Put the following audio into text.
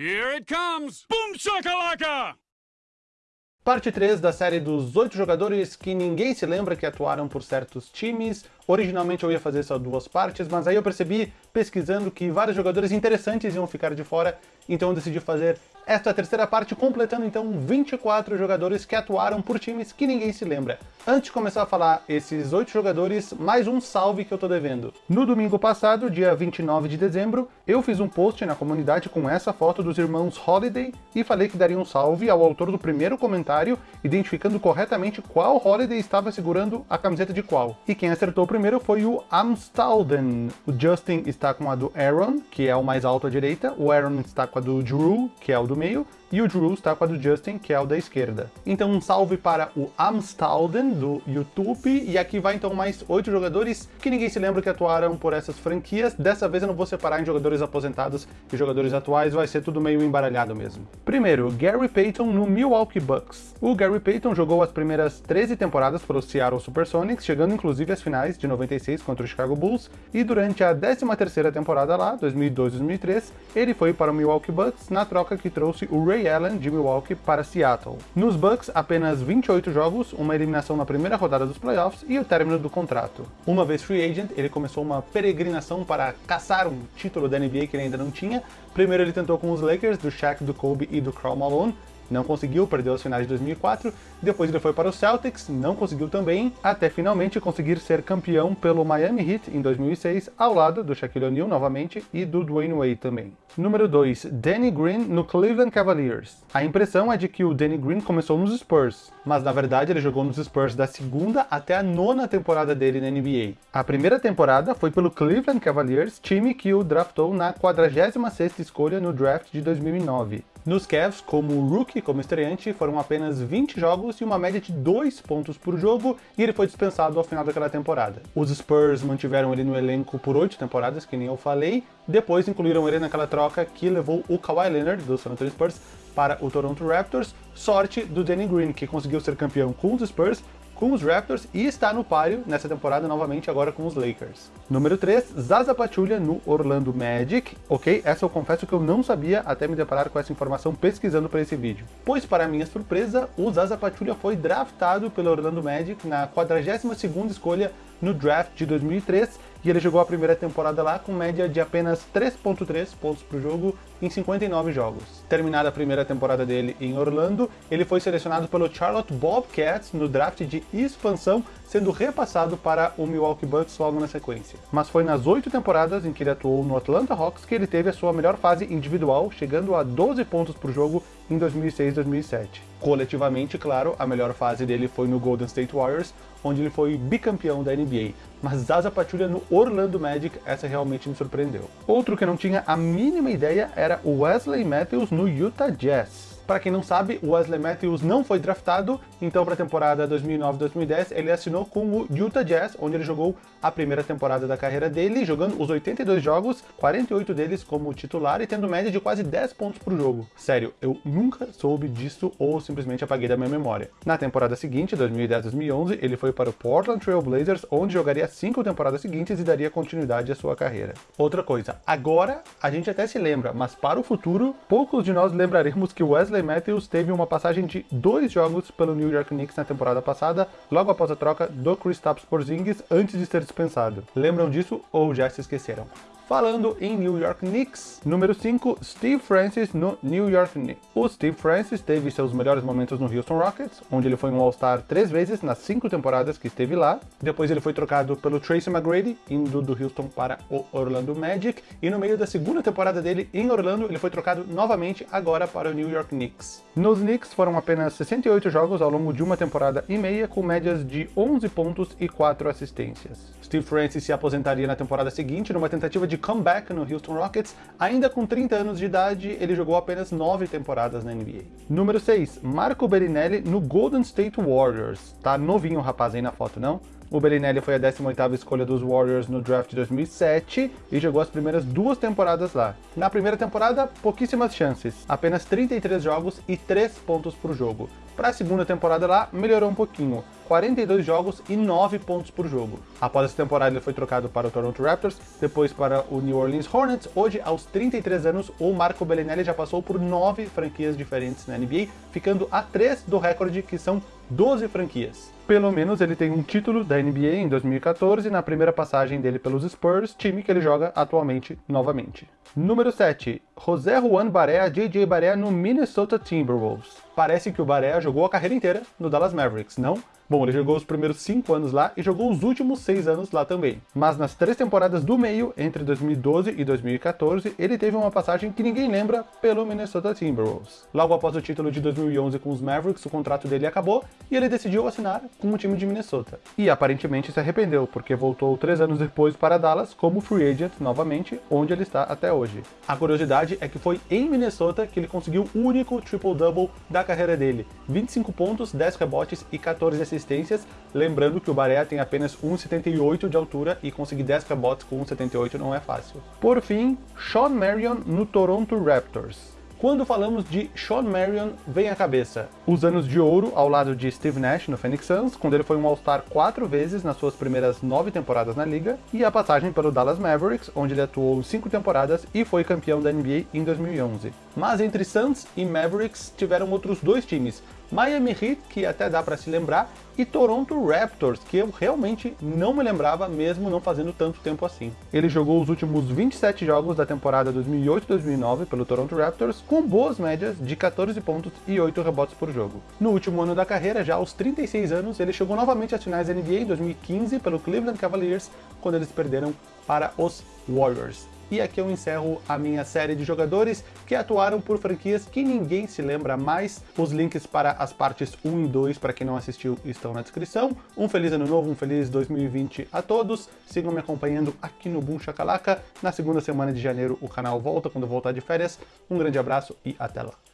Here it comes! Boom shakalaka! Parte 3 da série dos oito jogadores que ninguém se lembra que atuaram por certos times. Originalmente eu ia fazer só duas partes, mas aí eu percebi, pesquisando, que vários jogadores interessantes iam ficar de fora, então eu decidi fazer esta terceira parte, completando então 24 jogadores que atuaram por times que ninguém se lembra. Antes de começar a falar esses 8 jogadores, mais um salve que eu tô devendo. No domingo passado, dia 29 de dezembro, eu fiz um post na comunidade com essa foto dos irmãos Holiday e falei que daria um salve ao autor do primeiro comentário, identificando corretamente qual Holiday estava segurando a camiseta de qual. E quem acertou primeiro foi o Amstalden. O Justin está com a do Aaron, que é o mais alto à direita, o Aaron está com a do Drew, que é o do meio, e o Drew está com a do Justin, que é o da esquerda. Então um salve para o Amstalden, do YouTube, e aqui vai então mais oito jogadores que ninguém se lembra que atuaram por essas franquias. Dessa vez eu não vou separar em jogadores aposentados e jogadores atuais, vai ser tudo meio embaralhado mesmo. Primeiro, Gary Payton no Milwaukee Bucks. O Gary Payton jogou as primeiras 13 temporadas pelo Seattle Supersonics, chegando inclusive às finais de 96 contra o Chicago Bulls, e durante a 13ª temporada lá, 2002-2003, ele foi para o Milwaukee Bucks na troca que trouxe o Ray Allen de Milwaukee para Seattle. Nos Bucks, apenas 28 jogos, uma eliminação na primeira rodada dos playoffs e o término do contrato. Uma vez free agent, ele começou uma peregrinação para caçar um título da NBA que ele ainda não tinha. Primeiro ele tentou com os Lakers, do Shaq, do Kobe e do Karl Malone, não conseguiu, perdeu as finais de 2004, depois ele foi para o Celtics, não conseguiu também, até finalmente conseguir ser campeão pelo Miami Heat em 2006, ao lado do Shaquille O'Neal novamente e do Dwayne Wade também. Número 2, Danny Green no Cleveland Cavaliers. A impressão é de que o Danny Green começou nos Spurs, mas na verdade ele jogou nos Spurs da segunda até a nona temporada dele na NBA. A primeira temporada foi pelo Cleveland Cavaliers, time que o draftou na 46ª escolha no draft de 2009. Nos Cavs, como rookie, como estreante, foram apenas 20 jogos e uma média de 2 pontos por jogo, e ele foi dispensado ao final daquela temporada. Os Spurs mantiveram ele no elenco por 8 temporadas, que nem eu falei, depois incluíram ele naquela troca que levou o Kawhi Leonard, do San Antonio Spurs, para o Toronto Raptors, sorte do Danny Green, que conseguiu ser campeão com os Spurs, com os Raptors e está no páreo nessa temporada novamente agora com os Lakers. Número 3, Zaza Pachulia no Orlando Magic. Ok, essa eu confesso que eu não sabia até me deparar com essa informação pesquisando para esse vídeo. Pois para minha surpresa, o Zaza Pachulia foi draftado pelo Orlando Magic na 42ª escolha no draft de 2003 e ele jogou a primeira temporada lá com média de apenas 3.3 pontos por jogo em 59 jogos. Terminada a primeira temporada dele em Orlando, ele foi selecionado pelo Charlotte Bobcats no draft de expansão, sendo repassado para o Milwaukee Bucks logo na sequência. Mas foi nas oito temporadas em que ele atuou no Atlanta Hawks que ele teve a sua melhor fase individual, chegando a 12 pontos por jogo em 2006-2007. Coletivamente, claro, a melhor fase dele foi no Golden State Warriors, onde ele foi bicampeão da NBA. Mas Zaza Pachulia no Orlando Magic, essa realmente me surpreendeu. Outro que eu não tinha a mínima ideia era o Wesley Matthews no Utah Jazz. Para quem não sabe, o Wesley Matthews não foi draftado, então para a temporada 2009-2010 ele assinou com o Utah Jazz, onde ele jogou a primeira temporada da carreira dele, jogando os 82 jogos, 48 deles como titular e tendo média de quase 10 pontos por jogo. Sério, eu nunca soube disso ou simplesmente apaguei da minha memória. Na temporada seguinte, 2010-2011, ele foi para o Portland Trail Blazers, onde jogaria cinco temporadas seguintes e daria continuidade à sua carreira. Outra coisa, agora a gente até se lembra, mas para o futuro, poucos de nós lembraremos que Wesley Wesley Matthews teve uma passagem de dois jogos pelo New York Knicks na temporada passada, logo após a troca do Kristaps Porzingis antes de ser dispensado. Lembram disso ou já se esqueceram? Falando em New York Knicks, número 5, Steve Francis no New York Knicks. O Steve Francis teve seus melhores momentos no Houston Rockets, onde ele foi um All-Star três vezes nas cinco temporadas que esteve lá. Depois ele foi trocado pelo Tracy McGrady, indo do Houston para o Orlando Magic. E no meio da segunda temporada dele em Orlando, ele foi trocado novamente agora para o New York Knicks. Nos Knicks foram apenas 68 jogos ao longo de uma temporada e meia, com médias de 11 pontos e 4 assistências. Steve Francis se aposentaria na temporada seguinte numa tentativa de comeback no Houston Rockets. Ainda com 30 anos de idade, ele jogou apenas 9 temporadas na NBA. Número 6, Marco Berinelli no Golden State Warriors. Tá novinho o rapaz aí na foto, não? O Bellinelli foi a 18ª escolha dos Warriors no draft de 2007 e jogou as primeiras duas temporadas lá. Na primeira temporada, pouquíssimas chances, apenas 33 jogos e 3 pontos por jogo. Para a segunda temporada lá, melhorou um pouquinho, 42 jogos e 9 pontos por jogo. Após essa temporada ele foi trocado para o Toronto Raptors, depois para o New Orleans Hornets. Hoje, aos 33 anos, o Marco Bellinelli já passou por 9 franquias diferentes na NBA, ficando a 3 do recorde que são 12 franquias. Pelo menos ele tem um título da NBA em 2014 na primeira passagem dele pelos Spurs, time que ele joga atualmente novamente. Número 7. José Juan Barea, JJ Barea no Minnesota Timberwolves. Parece que o Barea jogou a carreira inteira no Dallas Mavericks, não? Bom, ele jogou os primeiros 5 anos lá e jogou os últimos 6 anos lá também. Mas nas três temporadas do meio, entre 2012 e 2014, ele teve uma passagem que ninguém lembra pelo Minnesota Timberwolves. Logo após o título de 2011 com os Mavericks, o contrato dele acabou e ele decidiu assinar com o time de Minnesota. E aparentemente se arrependeu, porque voltou 3 anos depois para Dallas como free agent novamente, onde ele está até hoje. A curiosidade é que foi em Minnesota que ele conseguiu o único triple-double da carreira dele. 25 pontos, 10 rebotes e 14 assistências lembrando que o Barea tem apenas 1,78 de altura e conseguir 10 rebotes com 1,78 não é fácil. Por fim, Sean Marion no Toronto Raptors. Quando falamos de Sean Marion, vem à cabeça os anos de ouro ao lado de Steve Nash no Phoenix Suns, quando ele foi um All-Star quatro vezes nas suas primeiras nove temporadas na liga, e a passagem pelo Dallas Mavericks, onde ele atuou cinco temporadas e foi campeão da NBA em 2011. Mas entre Suns e Mavericks tiveram outros dois times, Miami Heat, que até dá para se lembrar, e Toronto Raptors, que eu realmente não me lembrava, mesmo não fazendo tanto tempo assim. Ele jogou os últimos 27 jogos da temporada 2008-2009 pelo Toronto Raptors, com boas médias de 14 pontos e 8 rebotes por jogo. No último ano da carreira, já aos 36 anos, ele chegou novamente às finais da NBA em 2015 pelo Cleveland Cavaliers, quando eles perderam para os Warriors. E aqui eu encerro a minha série de jogadores que atuaram por franquias que ninguém se lembra mais. Os links para as partes 1 e 2, para quem não assistiu, estão na descrição. Um feliz ano novo, um feliz 2020 a todos. Sigam me acompanhando aqui no Boom Chacalaca. Na segunda semana de janeiro o canal volta, quando eu voltar de férias. Um grande abraço e até lá.